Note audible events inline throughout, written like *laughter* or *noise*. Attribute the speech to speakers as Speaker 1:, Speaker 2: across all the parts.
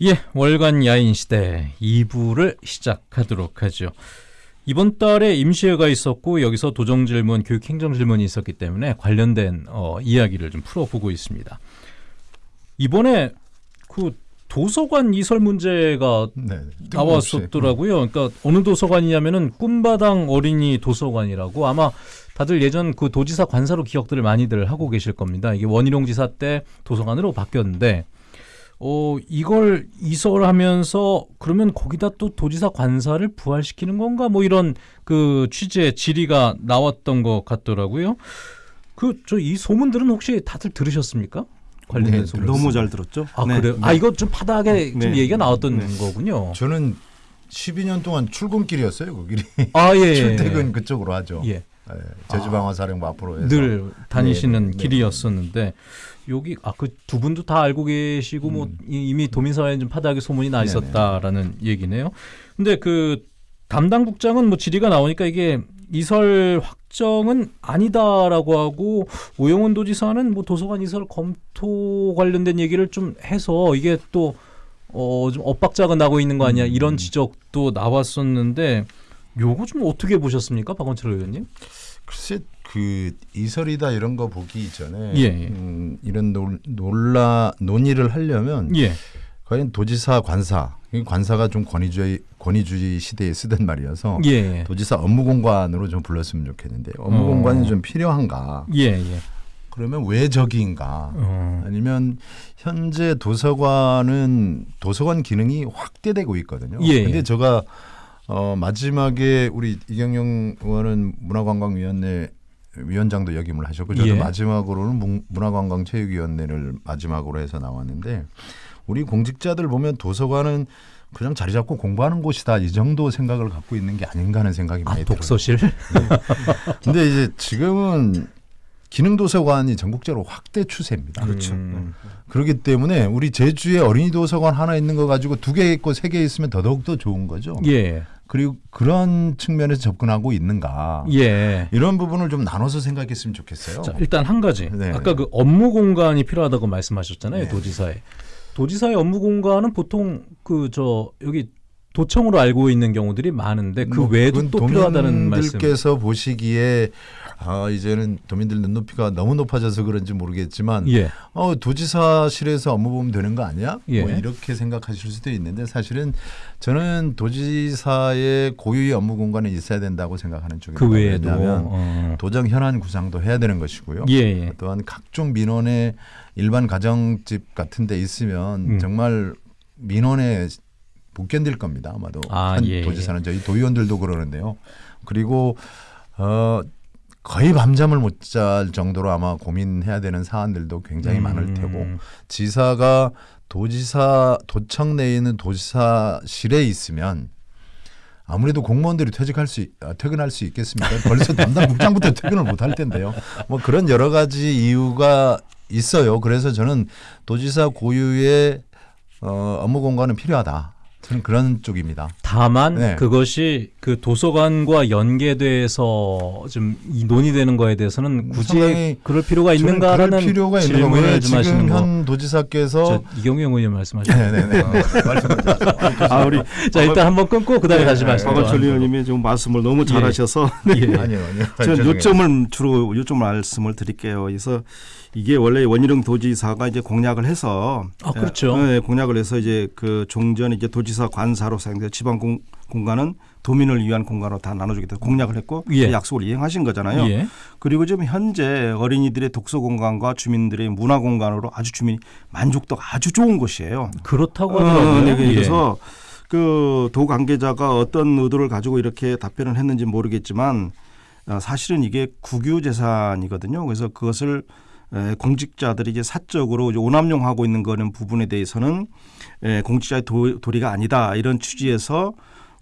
Speaker 1: 예, 월간 야인 시대 2부를 시작하도록 하죠. 이번 달에 임시회가 있었고 여기서 도정 질문, 교육 행정 질문이 있었기 때문에 관련된 어, 이야기를 좀 풀어보고 있습니다. 이번에 그 도서관 이설 문제가
Speaker 2: 네.
Speaker 1: 나왔었더라고요. 그러니까 어느 도서관이냐면은 꿈바당 어린이 도서관이라고 아마 다들 예전 그 도지사 관사로 기억들을 많이들 하고 계실 겁니다. 이게 원희룡 지사 때 도서관으로 바뀌었는데 어 이걸 이설하면서 그러면 거기다 또 도지사 관사를 부활시키는 건가 뭐 이런 그 취지의 질의가 나왔던 것 같더라고요. 그 저 이 소문들은 혹시 다들 들으셨습니까? 관련된
Speaker 2: 네,
Speaker 1: 소문.
Speaker 3: 너무 잘 들었죠.
Speaker 1: 아
Speaker 3: 네.
Speaker 1: 그래요? 아 이거 좀 바닥에 좀
Speaker 3: 네.
Speaker 1: 얘기가 나왔던
Speaker 3: 네.
Speaker 1: 거군요.
Speaker 2: 저는 12년 동안 출근길이었어요. 그 길이
Speaker 1: 아 예.
Speaker 2: 출퇴근 그쪽으로 하죠.
Speaker 1: 예.
Speaker 2: 예, 제주방어사령부 앞으로 해서
Speaker 1: 늘 다니시는
Speaker 2: 네, 네,
Speaker 1: 길이었었는데 여기 아 그 두 분도 다 알고 계시고 뭐
Speaker 2: 음.
Speaker 1: 이- 이미 도민사회에 좀 파다하게 소문이 나
Speaker 2: 네네.
Speaker 1: 있었다라는 얘기네요. 근데 그 담당 국장은 뭐 질의가 나오니까 이게 이설 확정은 아니다라고 하고 오영훈 도지사는 뭐 도서관 이설 검토 관련된 얘기를 좀 해서 이게 또 어, 좀 엇박자가 나고 있는 거 아니야
Speaker 2: 음.
Speaker 1: 이런 지적도 나왔었는데 요거 좀 어떻게 보셨습니까, 박원철 의원님?
Speaker 2: 글쎄 그 이설이다 이런 거 보기 이전에
Speaker 1: 예, 예.
Speaker 2: 음, 이런 논, 논라 논의를 하려면
Speaker 1: 예.
Speaker 2: 과연 도지사 관사 이 관사가 좀 권위주의 권위주의 시대에 쓰던 말이어서
Speaker 1: 예.
Speaker 2: 도지사 업무공관으로 좀 불렀으면 좋겠는데 업무공관이
Speaker 1: 어.
Speaker 2: 좀 필요한가?
Speaker 1: 예, 예.
Speaker 2: 그러면 왜 저기인가?
Speaker 1: 어.
Speaker 2: 아니면 현재 도서관은 도서관 기능이 확대되고 있거든요.
Speaker 1: 예,
Speaker 2: 근데
Speaker 1: 예.
Speaker 2: 제가 어 마지막에 우리 이경영 의원은 문화관광위원회 위원장도 역임을 하셨고 저도
Speaker 1: 예.
Speaker 2: 마지막으로는 문- 문화관광체육위원회를 마지막으로 해서 나왔는데 우리 공직자들 보면 도서관은 그냥 자리 잡고 공부하는 곳이다 이 정도 생각을 갖고 있는 게 아닌가 하는 생각이
Speaker 1: 아,
Speaker 2: 많이 들어요.
Speaker 1: 독서실?
Speaker 2: 근데 이제 지금은 기능 도서관이 전국적으로 확대 추세입니다.
Speaker 3: 그렇죠.
Speaker 1: 음.
Speaker 2: 그렇기 때문에 우리 제주에 어린이 도서관 하나 있는 거 가지고 두 개 있고 세 개 있으면 더더욱 더 좋은 거죠.
Speaker 1: 예.
Speaker 2: 그리고 그런 측면에서 접근하고 있는가
Speaker 1: 예.
Speaker 2: 이런 부분을 좀 나눠서 생각했으면 좋겠어요.
Speaker 1: 자, 일단 한 가지.
Speaker 2: 네.
Speaker 1: 아까 그 업무 공간이 필요하다고 말씀하셨잖아요.
Speaker 2: 네.
Speaker 1: 도지사에. 도지사의 업무 공간은 보통 그 저 여기 도청으로 알고 있는 경우들이 많은데 그
Speaker 2: 뭐
Speaker 1: 외에도 또 필요하다는 말씀.
Speaker 2: 도민들께서 보시기에 아 이제는 도민들 눈높이가 너무 높아져서 그런지 모르겠지만
Speaker 1: 예.
Speaker 2: 어 도지사실에서 업무 보면 되는 거 아니야?
Speaker 1: 예.
Speaker 2: 뭐 이렇게 생각하실 수도 있는데 사실은 저는 도지사의 고유의 업무 공간에 있어야 된다고 생각하는 쪽입니다.
Speaker 1: 그 외에도
Speaker 2: 왜냐하면
Speaker 1: 어.
Speaker 2: 도정 현안 구상도 해야 되는 것이고요.
Speaker 1: 예, 예.
Speaker 2: 또한 각종 민원의 일반 가정집 같은 데 있으면
Speaker 1: 음.
Speaker 2: 정말 민원에 못 견딜 겁니다. 아마도
Speaker 1: 아,
Speaker 2: 한
Speaker 1: 예,
Speaker 2: 도지사는 저희 도의원들도 그러는데요. 그리고 어 거의 밤잠을 못 잘 정도로 아마 고민해야 되는 사안들도 굉장히 많을 테고
Speaker 1: 음.
Speaker 2: 지사가 도지사 도청 내에 있는 도지사실에 있으면 아무래도 공무원들이 퇴직할 수 있- 아, 퇴근할 수 있겠습니까? 벌써 담당 국장부터 퇴근을 못 할 텐데요. 뭐 그런 여러 가지 이유가 있어요. 그래서 저는 도지사 고유의 어, 업무 공간은 필요하다. 저는 그런 쪽입니다.
Speaker 1: 다만
Speaker 2: 네.
Speaker 1: 그것이 그 도서관과 연계돼서 좀이 논의되는 거에 대해서는 굳이 그럴 필요가 있는가라는
Speaker 2: 필요가 있는
Speaker 1: 질문을
Speaker 2: 거예요.
Speaker 1: 좀 하시는
Speaker 2: 지금
Speaker 1: 거.
Speaker 2: 현 도지사께서
Speaker 1: 저 이경영 의원 말씀하시는
Speaker 2: 네네네 말씀하세요.
Speaker 3: 아 우리
Speaker 1: 자 일단 한번 끊고 그다음에 다시 말씀.
Speaker 3: 박원철 의원님이 좀 말씀을 너무 잘하셔서
Speaker 1: 예.
Speaker 2: 아니요 아니요.
Speaker 3: 저는. 요점을 주로 요점 말씀을 드릴게요. 그래서 이게 원래 원희룡 도지사가 이제 공약을 해서
Speaker 1: 아, 그렇죠.
Speaker 3: 예, 예, 공약을 해서 이제 그 종전 이제 도지사 관사로 사용돼 지방 공, 공간은 도민을 위한 공간으로 다 나눠주겠다 공약을 했고
Speaker 1: 예.
Speaker 3: 그 약속을 이행하신 거잖아요.
Speaker 1: 예.
Speaker 3: 그리고 지금 현재 어린이들의 독서 공간과 주민들의 문화 공간으로 아주 주민이 만족도가 아주 좋은 곳이에요.
Speaker 1: 그렇다고
Speaker 3: 어,
Speaker 1: 하더라고요.
Speaker 3: 네,
Speaker 1: 예.
Speaker 3: 그래서 그도 관계자가 어떤 의도를 가지고 이렇게 답변을 했는지 모르겠지만 어, 사실은 이게 국유 재산이거든요. 그래서 그것을 에, 공직자들이 이제 사적으로 이제 오남용하고 있는 거는 부분에 대해서는 에, 공직자의 도, 도리가 아니다 이런 취지에서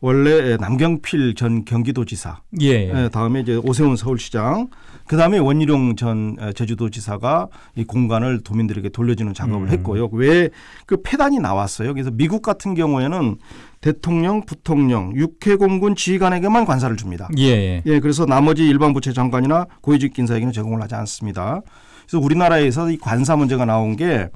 Speaker 3: 원래 남경필 전 경기도지사
Speaker 1: 예.
Speaker 3: 예, 다음에 이제 오세훈 서울시장, 그 다음에 원희룡 전 에, 제주도지사가 이 공간을 도민들에게 돌려주는 작업을
Speaker 1: 음.
Speaker 3: 했고요. 왜 그 폐단이 나왔어요. 그래서 미국 같은 경우에는 대통령, 부통령, 육해공군 지휘관에게만 관사를 줍니다.
Speaker 1: 예. 예.
Speaker 3: 예, 그래서 나머지 일반 부처 장관이나 고위직 인사에게는 제공을 하지 않습니다. 그래서 우리나라에서 이 관사 문제가 나온 게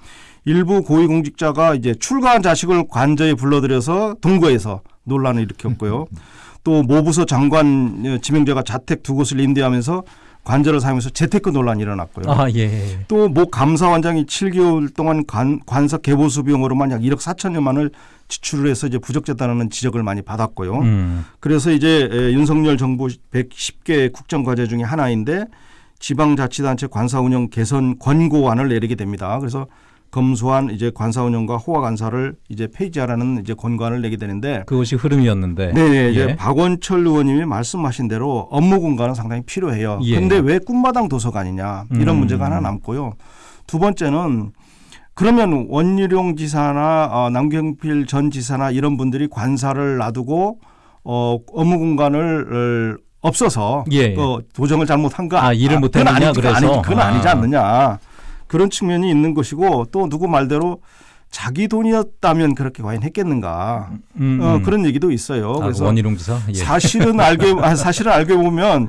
Speaker 3: 일부 고위공직자가 이제 출가한 자식을 관저에 불러들여서 동거해서 논란을 일으켰고요. *laughs* 또 모부서 장관 어, 지명자가 자택 두 곳을 임대하면서 관저를 사용해서 재테크 논란이 일어났고요.
Speaker 1: 아 예.
Speaker 3: 또모 감사원장이 7개월 동안 관, 관석 개보수 비용으로만 약 1억 4천여만을 지출을 해서 이제 부적절하다는 지적을 많이 받았고요.
Speaker 1: 음.
Speaker 3: 그래서 이제 에, 윤석열 정부 110개 국정 과제 중에 하나인데 지방자치단체 관사 운영 개선 권고안을 내리게 됩니다. 그래서 검수한 이제 관사 운영과 호화 관사를 이제 폐지하라는 이제 권고안을 내게 되는데
Speaker 1: 그것이 흐름이었는데.
Speaker 3: 네, 이제
Speaker 1: 예.
Speaker 3: 박원철 의원님이 말씀하신 대로 업무 공간은 상당히 필요해요.
Speaker 1: 예.
Speaker 3: 그런데 왜 꿈마당 도서관이냐 이런
Speaker 1: 음.
Speaker 3: 문제가 하나 남고요. 두 번째는 그러면 원희룡 지사나 어, 남경필 전 지사나 이런 분들이 관사를 놔두고 어, 업무 공간을 어, 없어서
Speaker 1: 예, 예.
Speaker 3: 그 도정을 잘못한 거
Speaker 1: 아, 일을
Speaker 3: 그건
Speaker 1: 못했느냐,
Speaker 3: 아니지, 그건
Speaker 1: 그래서?
Speaker 3: 아니지, 그건 아니지
Speaker 1: 아.
Speaker 3: 않느냐 그런 측면이 있는 것이고 또 누구 말대로 자기 돈이었다면 그렇게 과연 했겠는가
Speaker 1: 음,
Speaker 3: 어,
Speaker 1: 음.
Speaker 3: 그런 얘기도 있어요.
Speaker 1: 아,
Speaker 3: 그래서
Speaker 1: 원희룡 지사. 예.
Speaker 3: 사실은 *laughs* 알게 아, 사실은 알게 보면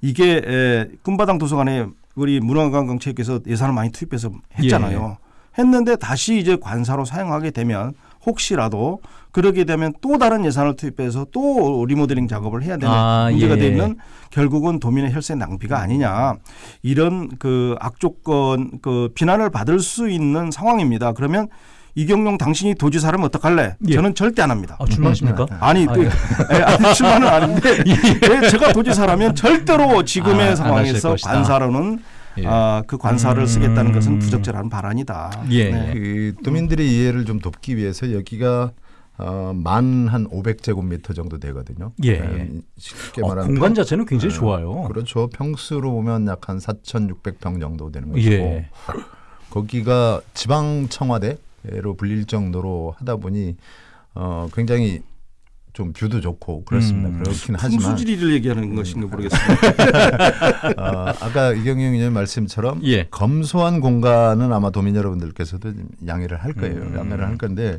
Speaker 3: 이게 에, 꿈바당 도서관에 우리 문화관광체육회에서 예산을 많이 투입해서 했잖아요.
Speaker 1: 예.
Speaker 3: 했는데 다시 이제 관사로 사용하게 되면 혹시라도 그러게 되면 또 다른 예산을 투입해서 또 리모델링 작업을 해야 되는
Speaker 1: 아,
Speaker 3: 문제가
Speaker 1: 예.
Speaker 3: 되면 결국은 도민의 혈세 낭비가 아니냐 이런 그 악조건 그 비난을 받을 수 있는 상황입니다. 그러면 이경용 당신이 도지사라면 어떡할래?
Speaker 1: 예.
Speaker 3: 저는 절대 안 합니다.
Speaker 1: 아, 출마하십니까?
Speaker 3: 아니,
Speaker 1: 아,
Speaker 3: 또,
Speaker 1: 예. *laughs*
Speaker 3: 예, 아니 출마는 아닌데 *laughs* 예, 제가 도지사라면 절대로 지금의
Speaker 1: 아, 안
Speaker 3: 상황에서. 관사로는
Speaker 1: 예.
Speaker 3: 아, 그 관사를
Speaker 1: 음.
Speaker 3: 쓰겠다는 것은 부적절한 발언이다.
Speaker 1: 예,
Speaker 3: 네.
Speaker 2: 그 도민들의 이해를 좀 돕기 위해서 여기가 어, 만한 500제곱미터 정도 되거든요.
Speaker 1: 예,
Speaker 2: 네,
Speaker 1: 예.
Speaker 2: 쉽게
Speaker 1: 어,
Speaker 2: 말하면
Speaker 1: 공간 자체는 굉장히
Speaker 2: 네,
Speaker 1: 좋아요.
Speaker 2: 그렇죠. 평수로 보면 약 한 4,600평 정도 되는 것이고
Speaker 1: 예. *laughs*
Speaker 2: 거기가 지방 청와대로 불릴 정도로 하다 보니 어, 굉장히 좀 뷰도 좋고 그렇습니다.
Speaker 1: 음.
Speaker 2: 그렇긴 하지만
Speaker 3: 풍수지리를 얘기하는 것인가 모르겠습니다.
Speaker 2: 어, *laughs* 아까 이경영 의원 말씀처럼
Speaker 1: 예.
Speaker 2: 검소한 공간은 아마 도민 여러분들께서도 양해를 할 거예요.
Speaker 1: 음.
Speaker 2: 양해를 할 건데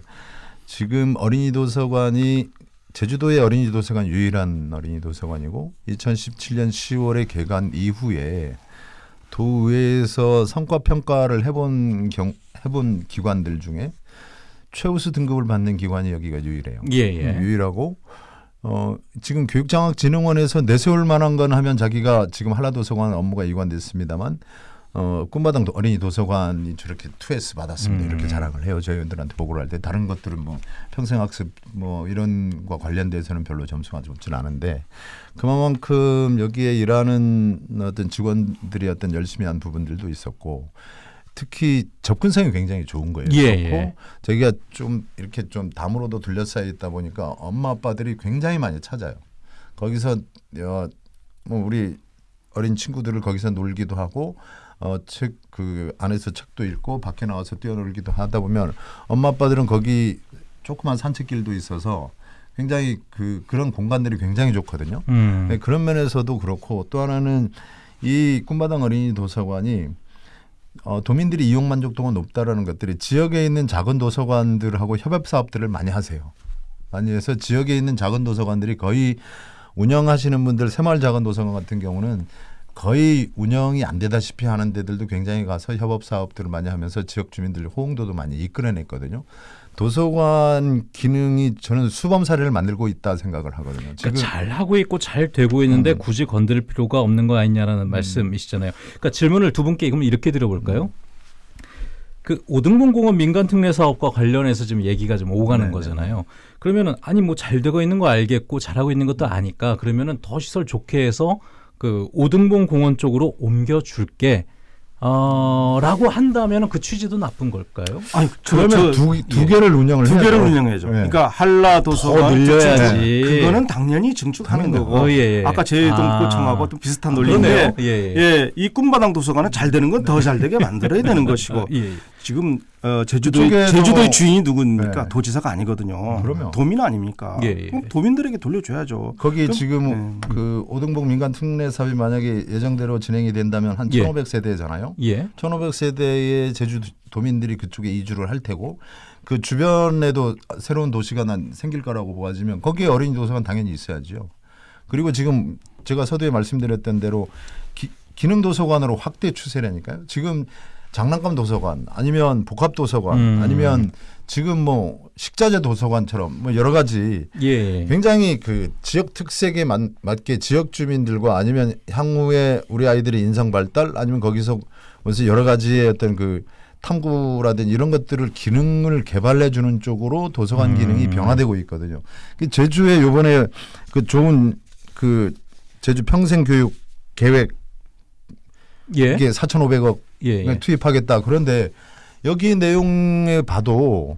Speaker 2: 지금 어린이 도서관이 제주도의 어린이 도서관 유일한 어린이 도서관이고 2017년 10월에 개관 이후에 도의회에서 성과 평가를 해본 경 해본 기관들 중에 최우수 등급을 받는 기관이 여기가 유일해요.
Speaker 1: 예, 예.
Speaker 2: 유일하고 어 지금 교육장학진흥원에서 내세울 만한 건 하면 자기가 지금 한라도서관 업무가 이관됐습니다만 어 꿈바당 도- 어린이 도서관이 저렇게 2S 받았습니다
Speaker 1: 음.
Speaker 2: 이렇게 자랑을 해요 저희들한테 보고를 할 때 다른 것들은 뭐 평생학습 뭐 이런 과 관련돼서는 별로 점수가 좋지는 않은데 그만큼 여기에 일하는 어떤 직원들이 어떤 열심히 한 부분들도 있었고 특히 접근성이 굉장히 좋은 거예요.
Speaker 1: 예, 예.
Speaker 2: 저기가 좀 이렇게 좀 담으로도 둘러싸여 있다 보니까 엄마 아빠들이 굉장히 많이 찾아요. 거기서 어, 뭐 우리 어린 친구들을 거기서 놀기도 하고 어, 책 그 안에서 책도 읽고 밖에 나와서 뛰어놀기도 하다 보면 엄마 아빠들은 거기 조그만 산책길도 있어서 굉장히 그 그런 공간들이 굉장히 좋거든요.
Speaker 1: 음.
Speaker 2: 네, 그런 면에서도 그렇고 또 하나는 이 꿈바당 어린이 도서관이 어, 도민들이 이용 만족도가 높다라는 것들이 지역에 있는 작은 도서관들하고 협업 사업들을 많이 하세요. 많이 해서 지역에 있는 작은 도서관들이 거의 운영하시는 분들 새마을 작은 도서관 같은 경우는 거의 운영이 안 되다시피 하는 데들도 굉장히 가서 협업 사업들을 많이 하면서 지역 주민들 호응도도 많이 이끌어냈거든요. 도서관 기능이 저는 수범 사례를 만들고 있다 생각을 하거든요. 지금
Speaker 1: 그러니까 잘 하고 있고 잘 되고 있는데
Speaker 2: 음.
Speaker 1: 굳이 건드릴 필요가 없는 거 아니냐라는 말씀이시잖아요. 그러니까 질문을 두 분께 그럼 이렇게 드려볼까요?
Speaker 2: 음.
Speaker 1: 그 오등분 공원 민간 특례 사업과 관련해서 지금 얘기가 좀 오가는
Speaker 2: 네네.
Speaker 1: 거잖아요. 그러면은 아니 뭐 잘 되고 있는 거 알겠고 잘하고 있는 것도 아니까 그러면은 더 시설 좋게 해서 그 오등분 공원 쪽으로 옮겨 줄게. 어 라고 한다면은 그 취지도 나쁜 걸까요?
Speaker 3: 아니, 저,
Speaker 2: 그러면
Speaker 3: 저,
Speaker 2: 두, 두
Speaker 1: 예.
Speaker 2: 개를 운영을
Speaker 3: 두
Speaker 2: 해야죠.
Speaker 3: 개를 운영해야죠.
Speaker 2: 네.
Speaker 3: 그러니까 한라 도서관
Speaker 1: 더 늘려야지.
Speaker 3: 그거는 당연히 증축하는
Speaker 2: 당연히.
Speaker 3: 거고.
Speaker 1: 어, 예, 예.
Speaker 3: 아까 제동구청하고
Speaker 1: 아.
Speaker 3: 또 비슷한
Speaker 1: 그러네요.
Speaker 3: 논리인데
Speaker 1: 예, 예.
Speaker 3: 예, 이 꿈바당 도서관은 잘 되는 건 더 잘 되게 만들어야 되는 *laughs* 것이고
Speaker 1: 아, 예, 예.
Speaker 3: 지금 어, 제주도 제주도의
Speaker 2: 뭐-
Speaker 3: 주인이 누굽니까?
Speaker 2: 네.
Speaker 3: 도지사가 아니거든요.
Speaker 2: 그럼요.
Speaker 3: 도민 아닙니까?
Speaker 1: 예, 예.
Speaker 3: 그럼 도민들에게 돌려줘야죠.
Speaker 2: 거기
Speaker 3: 그럼-
Speaker 2: 지금
Speaker 3: 네.
Speaker 2: 그 오등복 민간 특례 사업이 만약에 예정대로 진행이 된다면 한
Speaker 1: 예.
Speaker 2: 1,500세대잖아요.
Speaker 1: 예.
Speaker 2: 1,500세대의 제주 도민들이 그쪽에 이주를 할 테고 그 주변에도 새로운 도시가 난 생길 거라고 보아지면 거기에 어린이 도서관 당연히 있어야죠. 그리고 지금 제가 서두에 말씀드렸던 대로 기, 기능 도서관으로 확대 추세라니까요. 지금 장난감 도서관 아니면 복합 도서관
Speaker 1: 음.
Speaker 2: 아니면 지금 뭐 식자재 도서관처럼 뭐 여러 가지
Speaker 1: 예.
Speaker 2: 굉장히 그 지역 특색에 맞, 맞게 지역 주민들과 아니면 향후에 우리 아이들의 인성 발달 아니면 거기서 무슨 여러 가지의 어떤 그 탐구라든지 이런 것들을 기능을 개발해 주는 쪽으로 도서관
Speaker 1: 음.
Speaker 2: 기능이 변화되고 있거든요. 그 제주에 요번에 그 좋은 그 제주 평생 교육 계획
Speaker 1: 예.
Speaker 2: 이게 4,500억
Speaker 1: 예. 예.
Speaker 2: 투입하겠다. 그런데 여기 내용에 봐도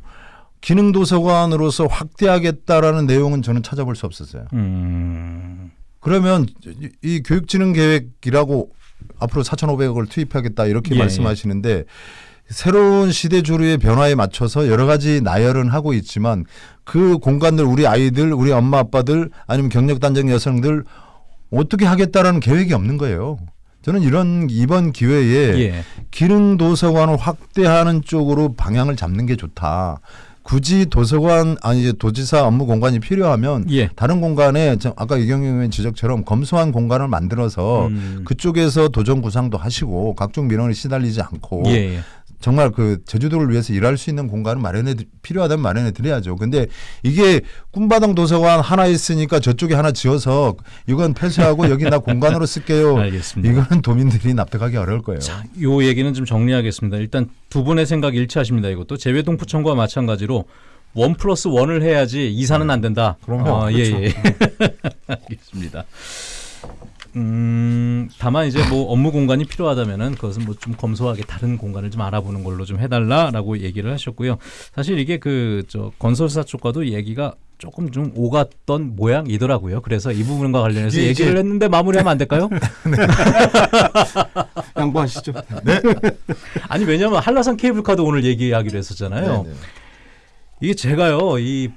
Speaker 2: 기능 도서관으로서 확대하겠다라는 내용은 저는 찾아볼 수 없었어요.
Speaker 1: 음.
Speaker 2: 그러면 이- 이 교육진흥 계획이라고 앞으로 4,500억을 투입하겠다 이렇게
Speaker 1: 예,
Speaker 2: 말씀하시는데 새로운 시대 조류의 변화에 맞춰서 여러 가지 나열은 하고 있지만 그 공간들 우리 아이들, 우리 엄마 아빠들 아니면 경력 단적 여성들 어떻게 하겠다라는 계획이 없는 거예요. 저는 이런 이번 기회에
Speaker 1: 예.
Speaker 2: 기능 도서관을 확대하는 쪽으로 방향을 잡는 게 좋다. 굳이 도서관 아니 이제 도지사 업무 공간이 필요하면
Speaker 1: 예.
Speaker 2: 다른 공간에 저 아까 이경영 의원 지적처럼 검소한 공간을 만들어서
Speaker 1: 음.
Speaker 2: 그쪽에서 도전 구상도 하시고 각종 민원에 시달리지 않고
Speaker 1: 예. 예.
Speaker 2: 정말 그 제주도를 위해서 일할 수 있는 공간을 마련해 드- 필요하다면 마련해 드려야죠. 근데 이게 꿈바당 도서관 하나 있으니까 저쪽에 하나 지어서 이건 폐쇄하고 여기 나 공간으로 쓸게요. *laughs*
Speaker 1: 알겠습니다.
Speaker 2: 이거는 도민들이 납득하기 어려울 거예요.
Speaker 1: 자, 요 얘기는 좀 정리하겠습니다. 일단 두 분의 생각 일치하십니다. 이것도 재외동포청과 마찬가지로 원 플러스 원을 해야지 이사는 안 된다.
Speaker 2: 그럼요.
Speaker 1: 어, 예,
Speaker 2: 그렇죠.
Speaker 1: 예. *laughs* 알겠습니다. 음, 다만 이제 뭐 업무 공간이 필요하다면은 그것은 뭐 좀 검소하게 다른 공간을 좀 알아보는 걸로 좀 해달라라고 얘기를 하셨고요. 사실 이게 그 저 건설사 쪽과도 얘기가 조금 좀 오갔던 모양이더라고요. 그래서 이 부분과 관련해서 얘기를 했는데 마무리하면 안 될까요? *laughs* *laughs*
Speaker 3: 양보하시죠.
Speaker 1: 아니 왜냐하면 한라산 케이블카도 오늘 얘기하기로 했었잖아요.
Speaker 2: 네, 네.
Speaker 1: 이게 제가요 이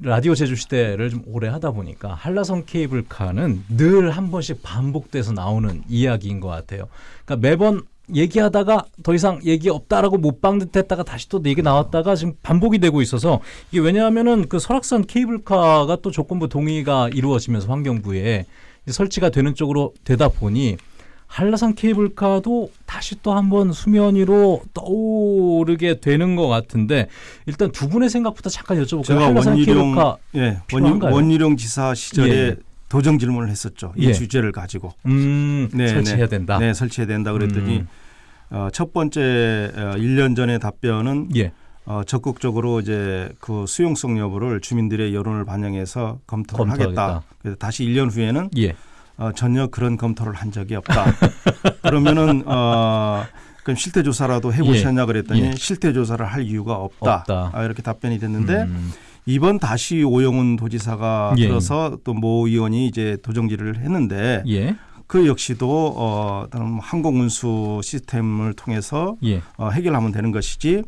Speaker 1: 라디오 제주 시대를 좀 오래 하다 보니까 한라산 케이블카는 늘 한 번씩 반복돼서 나오는 이야기인 것 같아요. 그러니까 매번 얘기하다가 더 이상 얘기 없다라고 못 방듯했다가 다시 또 얘기 나왔다가 지금 반복이 되고 있어서 이게 왜냐하면은 그 설악산 케이블카가 또 조건부 동의가 이루어지면서 환경부에 설치가 되는 쪽으로 되다 보니 한라산 케이블카도 다시 또 한번 수면 위로 떠오르게 되는 것 같은데 일단 두 분의 생각부터 잠깐 여쭤볼까요?
Speaker 3: 제가
Speaker 1: 한라산
Speaker 3: 원희룡
Speaker 1: 케이블카
Speaker 3: 예,
Speaker 1: 필요한가요?
Speaker 3: 원희, 원희룡 지사 시절에
Speaker 1: 예.
Speaker 3: 도정 질문을 했었죠. 이
Speaker 1: 예.
Speaker 3: 주제를 가지고
Speaker 1: 음,
Speaker 3: 네,
Speaker 1: 설치해야
Speaker 3: 네.
Speaker 1: 된다.
Speaker 3: 네, 설치해야 된다 그랬더니
Speaker 1: 음.
Speaker 3: 어, 첫 번째 어, 1년 전의 답변은
Speaker 1: 예.
Speaker 3: 어, 적극적으로 이제 그 수용성 여부를 주민들의 여론을 반영해서 검토를
Speaker 1: 검토하겠다.
Speaker 3: 하겠다. 그래서 다시 1년 후에는
Speaker 1: 예.
Speaker 3: 어, 전혀 그런 검토를 한 적이 없다. *laughs* 그러면은 어, 그럼 실태 조사라도 해보셨냐 그랬더니
Speaker 1: 예.
Speaker 3: 실태 조사를 할 이유가 없다.
Speaker 1: 없다.
Speaker 3: 아, 이렇게 답변이 됐는데
Speaker 1: 음,
Speaker 3: 이번 다시 오영훈 도지사가
Speaker 1: 예.
Speaker 3: 들어서 또 모 의원이 이제 도정지를 했는데
Speaker 1: 예.
Speaker 3: 그 역시도 어, 항공운수 시스템을 통해서
Speaker 1: 예.
Speaker 3: 어, 해결하면 되는 것이지 에,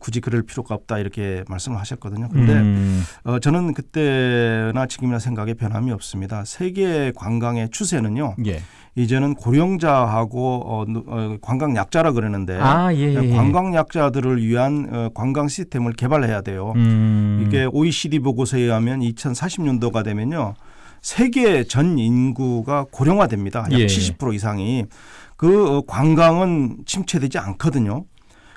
Speaker 3: 굳이 그럴 필요가 없다 이렇게 말씀을 하셨거든요. 그런데
Speaker 1: 음,
Speaker 3: 어, 저는 그때나 지금이나 생각에 변함이 없습니다. 세계 관광의 추세는요.
Speaker 1: 예.
Speaker 3: 이제는 고령자하고 어, 누- 어, 관광 약자라 그러는데
Speaker 1: 아, 예, 예. 예.
Speaker 3: 관광 약자들을 위한 어, 관광 시스템을 개발해야 돼요.
Speaker 1: 음,
Speaker 3: 이게 OECD 보고서에 의하면 2040년도가 되면요. 세계 전 인구가 고령화됩니다. 약
Speaker 1: 예.
Speaker 3: 70% 이상이. 그 어, 관광은 침체되지 않거든요.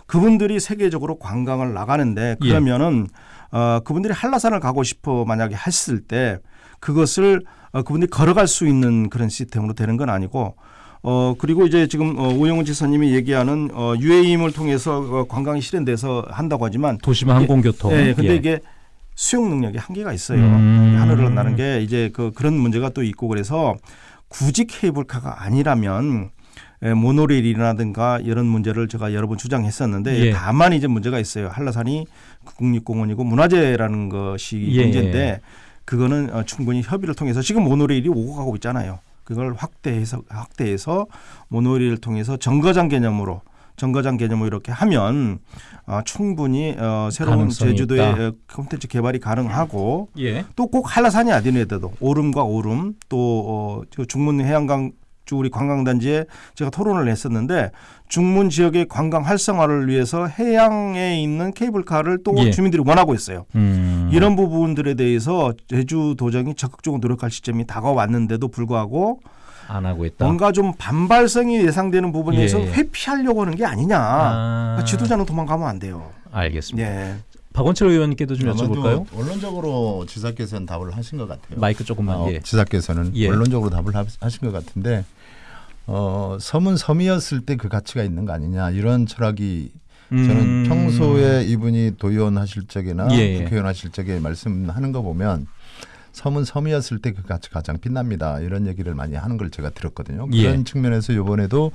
Speaker 3: 그분들이 세계적으로 관광을 나가는데
Speaker 1: 예.
Speaker 3: 그러면은 어, 그분들이 한라산을 가고 싶어 만약에 했을 때 그것을 어, 그분들이 걸어갈 수 있는 그런 시스템으로 되는 건 아니고 어 그리고 이제 지금 어, 오영훈 지사님이 얘기하는 어, UA임을 통해서 어, 관광이 실현돼서 한다고 하지만
Speaker 1: 도심 항공교통.
Speaker 3: 예, 근데
Speaker 1: 예.
Speaker 3: 이게 수용 능력이 한계가 있어요.
Speaker 1: 음.
Speaker 3: 하늘을 나는 게 이제 그 그런 문제가 또 있고 그래서 굳이 케이블카가 아니라면 예, 모노레일이라든가 이런 문제를 제가 여러 번 주장했었는데
Speaker 1: 예.
Speaker 3: 다만 이제 문제가 있어요. 한라산이 국립공원이고 문화재라는 것이
Speaker 1: 예.
Speaker 3: 문제인데 그거는 어, 충분히 협의를 통해서 지금 모노레일이 오고 가고 있잖아요. 그걸 확대해서 확대해서 모노레일을 통해서 정거장 개념으로 정거장 개념으로 이렇게 하면 어, 충분히 어, 새로운 제주도의
Speaker 1: 있다.
Speaker 3: 어, 콘텐츠 개발이 가능하고
Speaker 1: 예.
Speaker 3: 또꼭 한라산이 아니더라도 오름과 오름 또 어, 저 중문 해안강 쪽 우리 관광단지에 제가 토론을 했었는데 중문 지역의 관광 활성화를 위해서 해양에 있는 케이블카를 또
Speaker 1: 예.
Speaker 3: 주민들이 원하고 있어요.
Speaker 1: 음.
Speaker 3: 이런 부분들에 대해서 제주도정이 적극적으로 노력할 시점이 다가왔는데도 불구하고
Speaker 1: 안 하고 있다.
Speaker 3: 뭔가 좀 반발성이 예상되는 부분에서
Speaker 1: 예, 예.
Speaker 3: 회피하려고 하는 게 아니냐.
Speaker 1: 아,
Speaker 3: 지도자는 도망가면 안 돼요.
Speaker 1: 알겠습니다.
Speaker 3: 예.
Speaker 1: 박원철 의원님께도 좀 여쭤볼까요?
Speaker 2: 원론적으로 지사께서는 답을 하신 것 같아요.
Speaker 1: 마이크 조금만
Speaker 2: 어,
Speaker 1: 예.
Speaker 2: 지사께서는
Speaker 1: 예.
Speaker 2: 원론적으로 답을 하- 하신 것 같은데 어, 섬은 섬이었을 때 그 가치가 있는 거 아니냐 이런 철학이 저는
Speaker 1: 음.
Speaker 2: 평소에 이분이 도의원 하실 적이나
Speaker 1: 예, 예.
Speaker 2: 국회의원 하실 적에 말씀하는 거 보면 섬은 섬이었을 때 그 가치 가장 빛납니다. 이런 얘기를 많이 하는 걸 제가 들었거든요.
Speaker 1: 예.
Speaker 2: 그런 측면에서 이번에도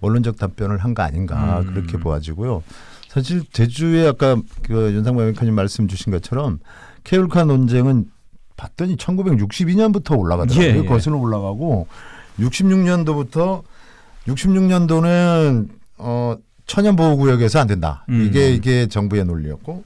Speaker 2: 원론적 답변을 한 거 아닌가
Speaker 1: 음.
Speaker 2: 그렇게 보아지고요. 사실 제주에 아까 그 윤상만 의원님 말씀 주신 것처럼 케이블카 논쟁은 봤더니 1962년부터 올라가더라고요.
Speaker 1: 예, 예.
Speaker 2: 거슬러 올라가고 66년도부터 66년도는 어 천연 보호 구역에서 안 된다.
Speaker 1: 음.
Speaker 2: 이게 이게 정부의 논리였고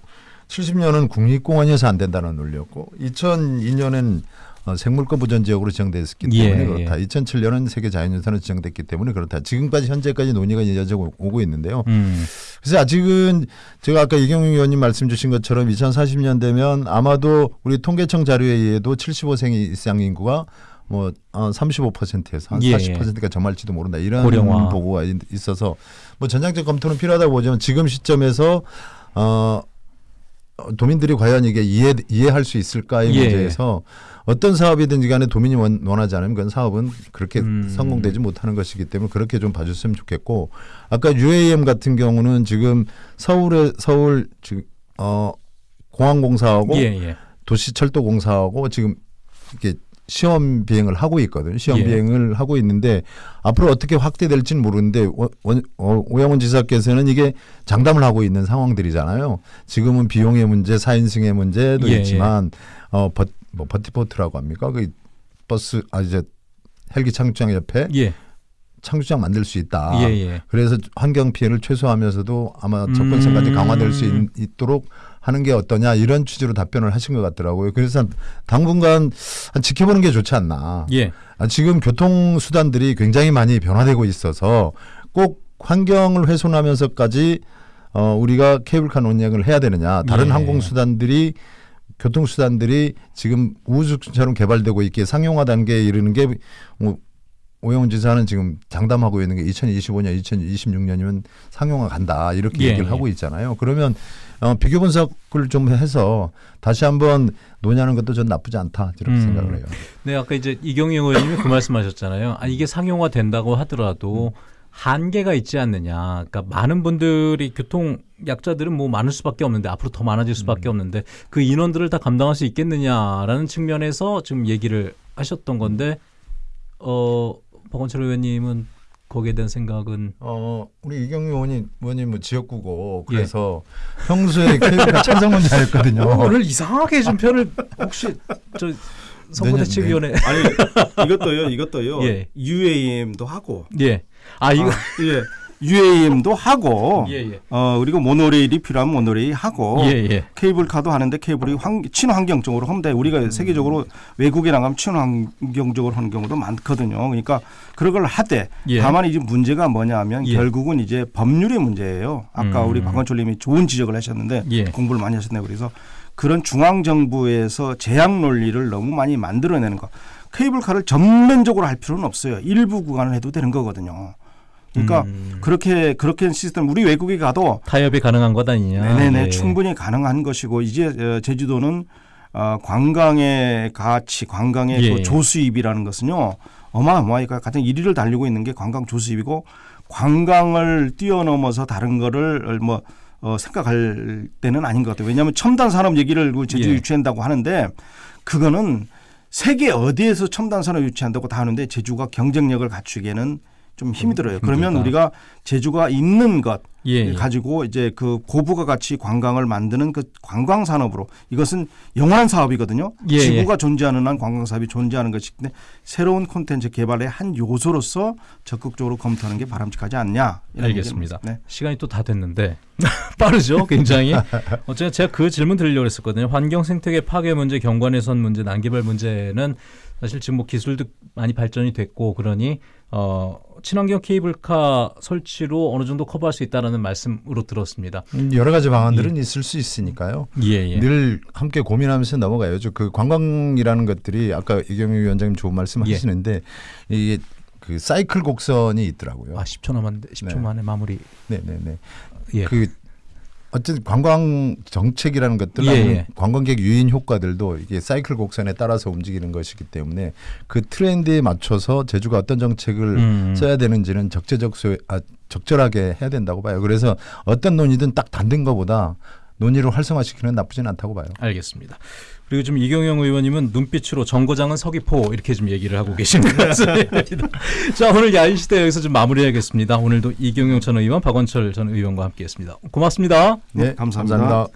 Speaker 2: 70년은 국립공원에서 안 된다는 논리였고 2002년은 어, 생물권 보전 지역으로 지정됐기
Speaker 1: 예,
Speaker 2: 때문에
Speaker 1: 예.
Speaker 2: 그렇다. 2007년은 세계 자연유산으로 지정됐기 때문에 그렇다. 지금까지 현재까지 논의가 이어져 오고 있는데요.
Speaker 1: 음.
Speaker 2: 그래서 아직은 제가 아까 이경영 의원님 말씀 주신 것처럼 2040년 되면 아마도 우리 통계청 자료에 의해도 75세 이상 인구가 뭐 어, 35%에서 한
Speaker 1: 예,
Speaker 2: 40%가 점할지도 모른다 이런
Speaker 1: 고령화.
Speaker 2: 보고가 있- 있어서 뭐 전향적 검토는 필요하다고 보지만 지금 시점에서 어 어, 도민들이 과연 이게 이해 이해할 수 있을까의
Speaker 1: 예.
Speaker 2: 문제에서 어떤 사업이든지 간에 도민이 원, 원하지 않으면 그건 사업은 그렇게
Speaker 1: 음.
Speaker 2: 성공되지 못하는 것이기 때문에 그렇게 좀 봐줬으면 좋겠고 아까 UAM 같은 경우는 지금 서울에 서울 지금 어 공항공사하고
Speaker 1: 예, 예.
Speaker 2: 도시철도공사하고 지금 이렇게 시험 비행을 하고 있거든요. 시험
Speaker 1: 예.
Speaker 2: 비행을 하고 있는데 앞으로 어떻게 확대될지는 모르는데 원, 원, 어, 오영훈 지사께서는 이게 장담을 하고 있는 상황들이잖아요. 지금은 비용의 문제, 사인승의 문제도
Speaker 1: 예,
Speaker 2: 있지만 어, 버, 뭐 vertiport라고 합니까? 그 버스 아 이제 헬기 창주장 옆에
Speaker 1: 예.
Speaker 2: 창주장 만들 수 있다.
Speaker 1: 예, 예.
Speaker 2: 그래서 환경 피해를 최소화하면서도 아마 접근성까지
Speaker 1: 음.
Speaker 2: 강화될 수 있, 도록 하는 게 어떠냐 이런 취지로 답변을 하신 것 같더라고요. 그래서 당분간 한 지켜보는 게 좋지 않나.
Speaker 1: 예.
Speaker 2: 아, 지금 교통 수단들이 굉장히 많이 변화되고 있어서 꼭 환경을 훼손하면서까지 어, 우리가 케이블카 논쟁을 해야 되느냐. 다른
Speaker 1: 예.
Speaker 2: 항공 수단들이 교통 수단들이 지금 우주처럼 개발되고 있게 상용화 단계에 이르는 게 뭐, 오영훈 지사는 지금 장담하고 있는 게 2025년, 2026년이면 상용화 간다 이렇게
Speaker 1: 예,
Speaker 2: 얘기를
Speaker 1: 예.
Speaker 2: 하고 있잖아요. 그러면 어, 비교 분석을 좀 해서 다시 한번 논의하는 것도 전 나쁘지 않다 이렇게
Speaker 1: 음.
Speaker 2: 생각을 해요.
Speaker 1: 네, 아까 이제 이경영 의원님이 그 말씀하셨잖아요. 아, 이게 상용화 된다고 하더라도 한계가 있지 않느냐. 그러니까 많은 분들이 교통 약자들은 뭐 많을 수밖에 없는데 앞으로 더 많아질 수밖에 없는데 그 인원들을 다 감당할 수 있겠느냐라는 측면에서 지금 얘기를 하셨던 건데 어 박원철 의원님은 거기에 대한 생각은
Speaker 2: 어 우리 이경유 의원님 의원님 뭐 지역구고 그래서 평소에 *laughs* 케이블카 찬성론자였거든요.
Speaker 1: 어, 오늘 이상하게 좀 표를 혹시 저 선거대책위원회
Speaker 3: 아니 이것도요, 이것도요. *laughs*
Speaker 1: 예.
Speaker 3: UAM도 하고,
Speaker 1: 예. 아 이거
Speaker 3: 아, 예, UAM도 하고,
Speaker 1: 예, 예.
Speaker 3: 어 그리고 모노레일이 필요하면 모노레일 하고,
Speaker 1: 예, 예.
Speaker 3: 케이블카도 하는데 케이블이 환, 친환경적으로 돼. 우리가 세계적으로 외국에 나가면 친환경적으로 하는 경우도 많거든요. 그러니까 그런 걸 하되
Speaker 1: 예.
Speaker 3: 다만 이제 문제가 뭐냐면
Speaker 1: 예.
Speaker 3: 결국은 이제 법률의 문제예요. 아까
Speaker 1: 음.
Speaker 3: 우리 박원철님이 좋은 지적을 하셨는데
Speaker 1: 예.
Speaker 3: 공부를 많이 하셨네요. 그래서 그런 중앙 정부에서 제약 논리를 너무 많이 만들어내는 거. 케이블카를 전면적으로 할 필요는 없어요. 일부 구간을 해도 되는 거거든요. 그러니까
Speaker 1: 음.
Speaker 3: 그렇게 그렇게 시스템 우리 외국에 가도
Speaker 1: 타협이 가능한 것 아니냐.
Speaker 3: 네네네
Speaker 1: 예.
Speaker 3: 충분히 가능한 것이고 이제 어, 제주도는 어, 관광의 가치, 관광의
Speaker 1: 예.
Speaker 3: 그 조수입이라는 것은요 어마어마하니까 가장 1위를 달리고 있는 게 관광 조수입이고 관광을 뛰어넘어서 다른 거를 뭐 어, 생각할 때는 아닌 것 같아요. 왜냐하면 첨단 산업 얘기를 그 제주
Speaker 1: 예.
Speaker 3: 유치한다고 하는데 그거는 세계 어디에서 첨단 산업 유치한다고 다 하는데 제주가 경쟁력을 갖추기에는 좀 힘이 들어요. 그러면
Speaker 1: 힘들다.
Speaker 3: 우리가 제주가 있는 것
Speaker 1: 예, 예.
Speaker 3: 가지고 이제 그 고부가 가치 관광을 만드는 그 관광 산업으로 이것은 영원한 사업이거든요.
Speaker 1: 예,
Speaker 3: 지구가 존재하는 한 관광 사업이 존재하는 것인데 새로운 콘텐츠 개발의 한 요소로서 적극적으로 검토하는 게 바람직하지 않냐.
Speaker 1: 알겠습니다.
Speaker 3: 네.
Speaker 1: 시간이 또 다 됐는데 *laughs* 빠르죠, 굉장히. 어쨌든 제가 그 질문 드리려고 했었거든요. 환경 생태계 파괴 문제, 경관해선 문제, 난개발 문제는 사실 지금 뭐 기술도 많이 발전이 됐고 그러니 어 친환경 케이블카 설치로 어느 정도 커버할 수 있다라는 말씀으로 들었습니다.
Speaker 2: 음, 여러 가지 방안들은 있을 수 있으니까요.
Speaker 1: 예, 예.
Speaker 2: 늘 함께 고민하면서 넘어가야죠. 그 관광이라는 것들이 아까 이경유 위원장님 좋은 말씀
Speaker 1: 예.
Speaker 2: 하시는데 이게 그 사이클 곡선이 있더라고요.
Speaker 1: 아 10초 남았는데 10초
Speaker 2: 네.
Speaker 1: 만에 마무리.
Speaker 2: 네, 네, 네.
Speaker 1: 예.
Speaker 2: 그 어쨌든 관광 정책이라는 것들
Speaker 1: 예, 예.
Speaker 2: 관광객 유인 효과들도 이게 사이클 곡선에 따라서 움직이는 것이기 때문에 그 트렌드에 맞춰서 제주가 어떤 정책을
Speaker 1: 음.
Speaker 2: 써야 되는지는 적재적소 아, 적절하게 해야 된다고 봐요. 그래서 어떤 논의든 딱 단된 것보다 논의를 활성화시키는 나쁘진 않다고 봐요.
Speaker 1: 알겠습니다. 그리고 지금 이경영 의원님은 눈빛으로 정거장은 서귀포 이렇게 좀 얘기를 하고 계신 것 같습니다. *laughs* 자 오늘 야인 시대 여기서 좀 마무리하겠습니다. 오늘도 이경영 전 의원, 박원철 전 의원과 함께했습니다. 고맙습니다.
Speaker 2: 네,
Speaker 3: 감사합니다.
Speaker 2: 감사합니다.